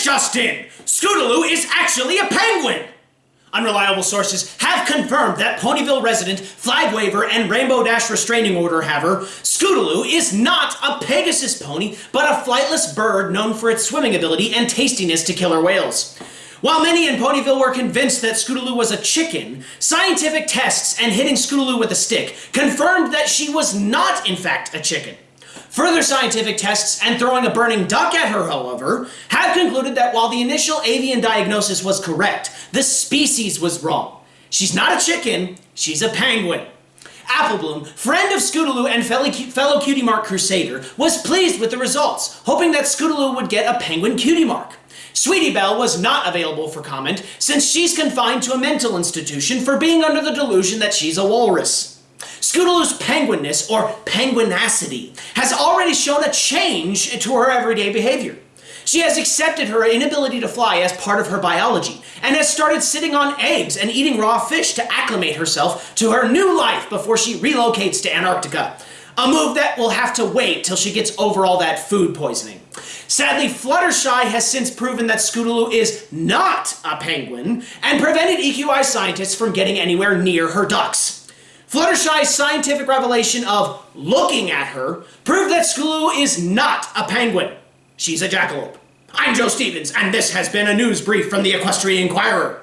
This just in! Scootaloo is actually a penguin! Unreliable sources have confirmed that Ponyville resident, flag waver, and Rainbow Dash restraining order haver, Scootaloo is not a Pegasus pony, but a flightless bird known for its swimming ability and tastiness to killer whales. While many in Ponyville were convinced that Scootaloo was a chicken, scientific tests and hitting Scootaloo with a stick confirmed that she was not in fact a chicken. Further scientific tests and throwing a burning duck at her, however, have concluded that while the initial avian diagnosis was correct, the species was wrong. She's not a chicken, she's a penguin. Applebloom, friend of Scootaloo and fellow Cutie Mark Crusader, was pleased with the results, hoping that Scootaloo would get a penguin cutie mark. Sweetie Belle was not available for comment since she's confined to a mental institution for being under the delusion that she's a walrus. Scootaloo's penguinness, or penguinacity, has already shown a change to her everyday behavior. She has accepted her inability to fly as part of her biology, and has started sitting on eggs and eating raw fish to acclimate herself to her new life before she relocates to Antarctica. A move that will have to wait till she gets over all that food poisoning. Sadly, Fluttershy has since proven that Scootaloo is not a penguin, and prevented EQI scientists from getting anywhere near her ducks. Fluttershy's scientific revelation of looking at her proved that Scootaloo is not a penguin. She's a jackalope. I'm Joe Stevens, and this has been a news brief from the Equestrian Inquirer.